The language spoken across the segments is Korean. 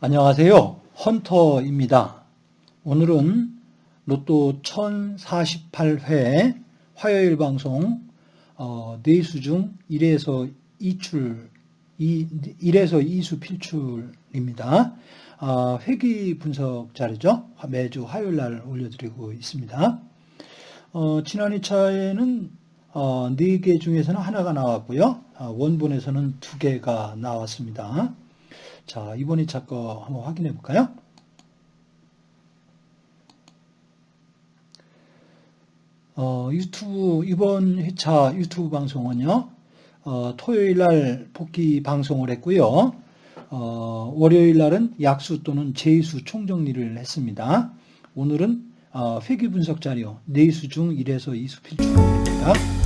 안녕하세요. 헌터입니다. 오늘은 로또 1048회 화요일 방송 어, 4수 중 1에서 2출 2, 1에서 2수 필출입니다. 어, 회기 분석 자료죠. 매주 화요일 날 올려드리고 있습니다. 어, 지난 2차에는 어, 4개 중에서는 하나가 나왔고요. 어, 원본에서는 2개가 나왔습니다. 자, 이번 2차 거 한번 확인해 볼까요? 어, 유튜브, 이번 회차 유튜브 방송은요, 어, 토요일 날 복귀 방송을 했고요. 어, 월요일 날은 약수 또는 제수 총정리를 했습니다. 오늘은 어, 회귀 분석 자료 4수 중 1에서 2수 필출입니다.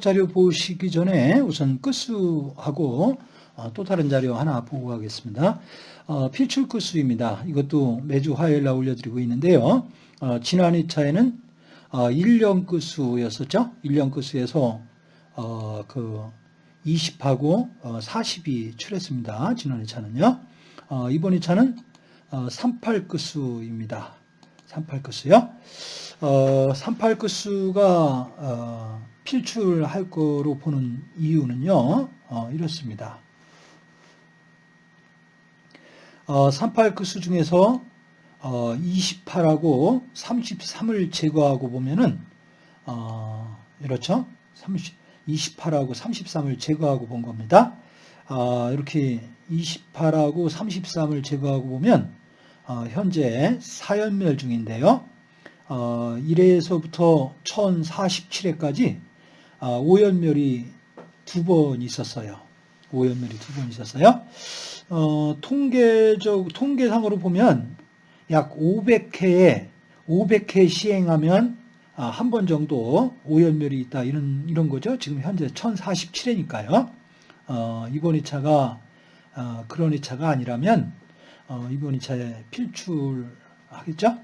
자료 보시기 전에 우선 끝수하고 어, 또 다른 자료 하나 보고 가겠습니다. 어, 필출 끝수입니다. 이것도 매주 화요일 날 올려드리고 있는데요. 어, 지난 2차에는 어, 1년 끝수였었죠. 1년 끝수에서 어, 그 20하고 어, 40이 출했습니다. 지난 2차는요. 어, 이번 2차는 어, 38 끝수입니다. 38 끝수요. 어, 38 끝수가 어, 필출할 거로 보는 이유는요, 어, 이렇습니다. 어, 38 끝수 중에서 어, 28하고 33을 제거하고 보면은 어, 이렇죠? 30, 28하고 33을 제거하고 본 겁니다. 어, 이렇게 28하고 33을 제거하고 보면 어, 현재 사연멸 중인데요. 어, 1회에서부터 1047회까지 아, 오연멸이 두 번 있었어요. 오연멸이 두 번 있었어요. 어, 통계적, 통계상으로 보면 약 500회에, 500회 시행하면 아, 한 번 정도 오연멸이 있다. 이런, 이런 거죠. 지금 현재 1047회니까요. 어, 이번 2차가, 어, 그런 2차가 아니라면, 어, 이번 2차에 필출하겠죠?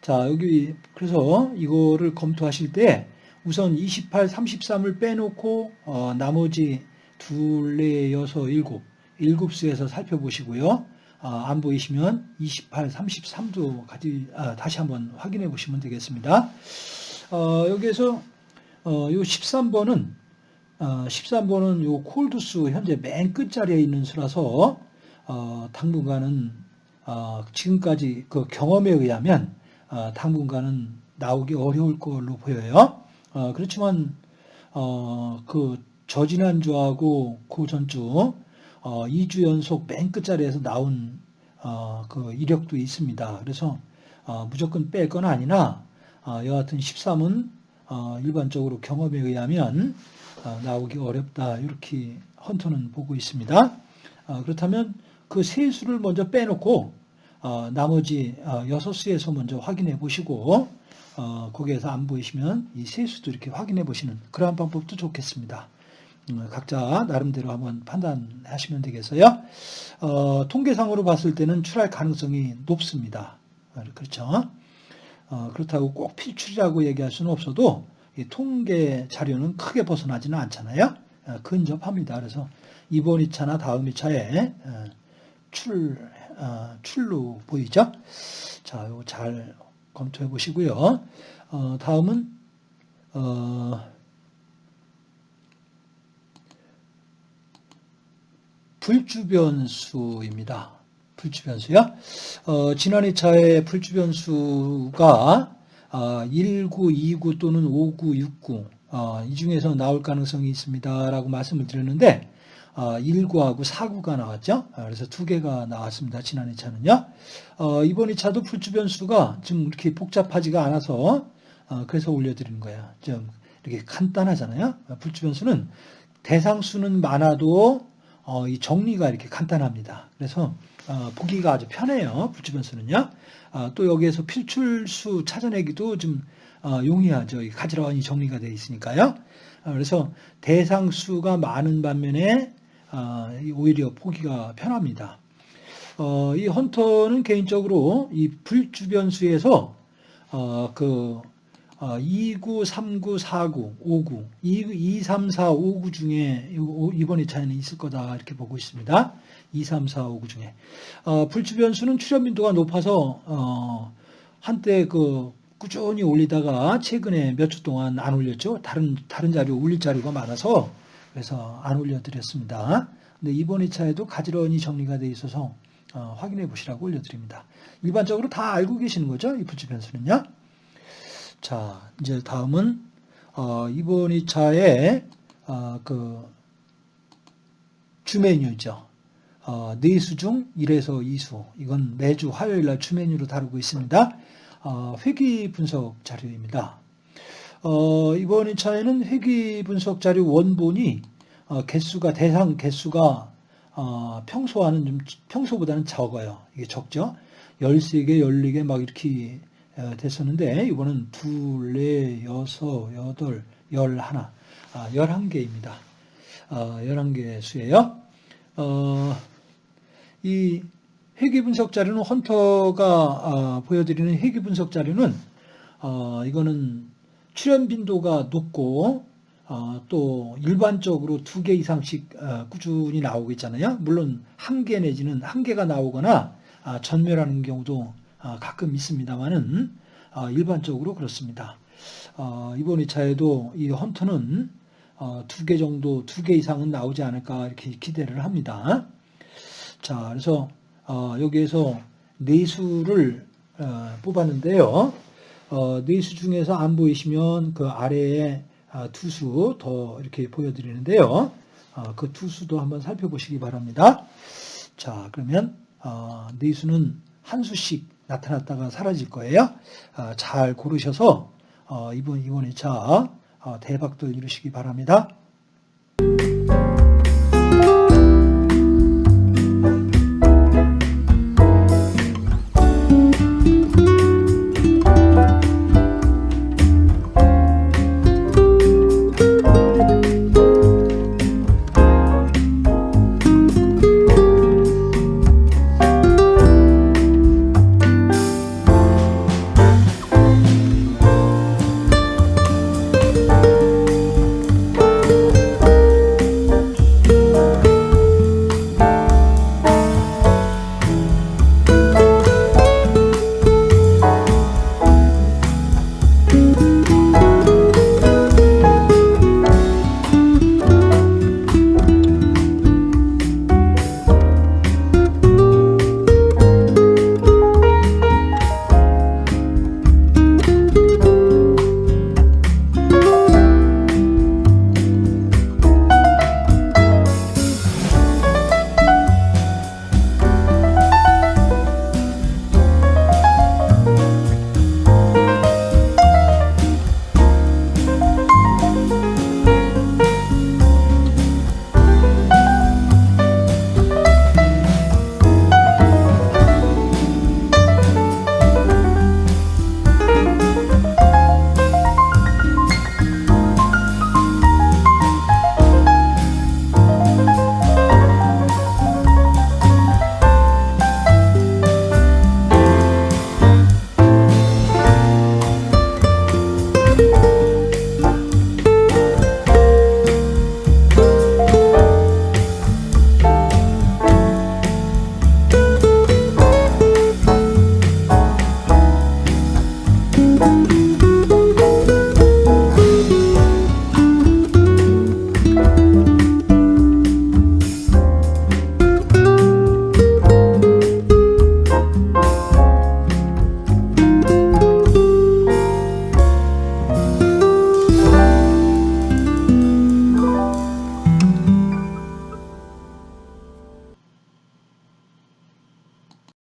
자, 여기, 그래서 이거를 검토하실 때 우선 28, 33을 빼놓고 어, 나머지 둘, 넷, 여섯, 일곱, 일곱 수에서 살펴보시고요. 어, 안 보이시면 28, 33도 가지, 아, 다시 한번 확인해 보시면 되겠습니다. 어, 여기에서 어, 요 13번은 어, 13번은 요 콜드수 현재 맨 끝자리에 있는 수라서 어, 당분간은 어, 지금까지 그 경험에 의하면 어, 당분간은 나오기 어려울 걸로 보여요. 어, 그렇지만 어, 그 저지난주하고 그 전주 어, 2주 연속 맨 끝자리에서 나온 어, 그 이력도 있습니다. 그래서 어, 무조건 뺄 건 아니나 어, 여하튼 13은 어, 일반적으로 경험에 의하면 어, 나오기 어렵다 이렇게 헌터는 보고 있습니다. 어, 그렇다면 그 세 수를 먼저 빼놓고 어, 나머지 어, 여섯 수에서 먼저 확인해 보시고 어, 거기에서 안 보이시면 이 세수도 이렇게 확인해 보시는 그러한 방법도 좋겠습니다. 음, 각자 나름대로 한번 판단하시면 되겠어요. 어, 통계상으로 봤을 때는 출할 가능성이 높습니다. 어, 그렇죠. 어, 그렇다고 꼭 필출이라고 얘기할 수는 없어도 통계 자료는 크게 벗어나지는 않잖아요. 어, 근접합니다. 그래서 이번 2차나 다음 2차에 어, 출, 출로 보이죠? 자, 이거 잘 검토해 보시고요. 어, 다음은 어, 불주변수입니다. 불주변수요. 어, 지난 2차의 불주변수가 어, 19, 29 또는 59, 69 어, 이 중에서 나올 가능성이 있습니다 라고 말씀을 드렸는데 어, 1구하고 4구가 나왔죠. 아, 그래서 두 개가 나왔습니다. 지난 2차는요. 어, 이번 2차도 불주 변수가 좀 이렇게 복잡하지가 않아서 어, 그래서 올려드리는 거예요. 좀 이렇게 간단하잖아요. 어, 불주 변수는 대상수는 많아도 어, 이 정리가 이렇게 간단합니다. 그래서 어, 보기가 아주 편해요. 불주 변수는요. 아, 또 여기에서 필출수 찾아내기도 좀 어, 용이하죠. 이 가지런히 정리가 되어 있으니까요. 아, 그래서 대상수가 많은 반면에 오히려 보기가 편합니다. 어, 이 헌터는 개인적으로 이 불주변수에서 어, 그 어, 29, 39, 49, 59, 2, 2, 3, 4, 5구 중에 요- 이번 2차에는 있을 거다 이렇게 보고 있습니다. 2, 3, 4, 5구 중에 어, 불주변수는 출현 빈도가 높아서 어, 한때 그 꾸준히 올리다가 최근에 몇 주 동안 안 올렸죠. 다른 다른 자료 올릴 자료가 많아서 그래서 안 올려드렸습니다. 근데 이번 2차에도 가지런히 정리가 돼 있어서 어, 확인해 보시라고 올려드립니다. 일반적으로 다 알고 계시는 거죠, 이 불주변수는요. 자, 이제 다음은 어, 이번 2차에 어, 그 주메뉴죠. 어, 4수 중 1에서 2수. 이건 매주 화요일 날 주메뉴로 다루고 있습니다. 어, 회귀 분석 자료입니다. 어, 이번 2차에는 회귀 분석 자료 원본이 어, 개수가 대상 개수가 어, 평소와는 좀 평소보다는 적어요. 이게 적죠. 13개, 14개 막 이렇게 어, 됐었는데 이번은 둘, 넷, 여섯, 여덟, 열하나, 아, 11개입니다. 어, 11개 수예요. 어, 이 회귀 분석 자료는 헌터가 아, 보여드리는 회귀 분석 자료는 어, 이거는 출현 빈도가 높고 어, 또 일반적으로 두 개 이상씩 어, 꾸준히 나오고 있잖아요. 물론 한 개 내지는 한 개가 나오거나 아, 전멸하는 경우도 아, 가끔 있습니다만은 아, 일반적으로 그렇습니다. 어, 이번 2차에도 이 헌터는 어, 두개 정도, 두 개 이상은 나오지 않을까 이렇게 기대를 합니다. 자, 그래서 어, 여기에서 네수를 어, 뽑았는데요. 어, 네수 중에서 안 보이시면 그 아래에 아, 투수 더 이렇게 보여드리는데요. 어, 그 투수도 한번 살펴보시기 바랍니다. 자, 그러면 어, 네수는 한 수씩 나타났다가 사라질 거예요. 아, 잘 고르셔서 어, 이번 이번 2차 어, 대박들 이루시기 바랍니다.